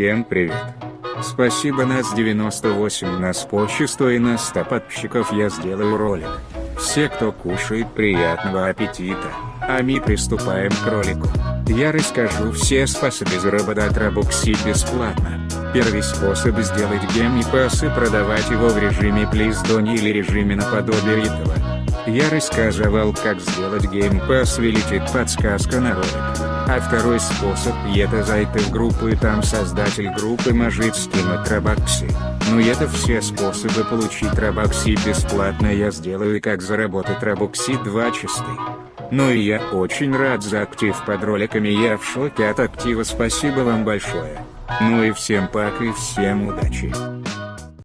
Всем привет. Спасибо нас 98 нас 100 и на 100 подписчиков я сделаю ролик. Все кто кушает приятного аппетита. А мы приступаем к ролику. Я расскажу все способы заработать Robux бесплатно. Первый способ сделать гем и пас и продавать его в режиме Don't или режиме наподобие этого. Я рассказывал как сделать Game Pass вылетит подсказка на ролик. А второй способ это зайти в группу и там создатель группы может скинуть. Ну и это все способы получить Робакси бесплатно я сделаю как заработать Робокси 2 чистый. Ну и я очень рад за актив под роликами я в шоке от актива спасибо вам большое. Ну и всем пока и всем удачи.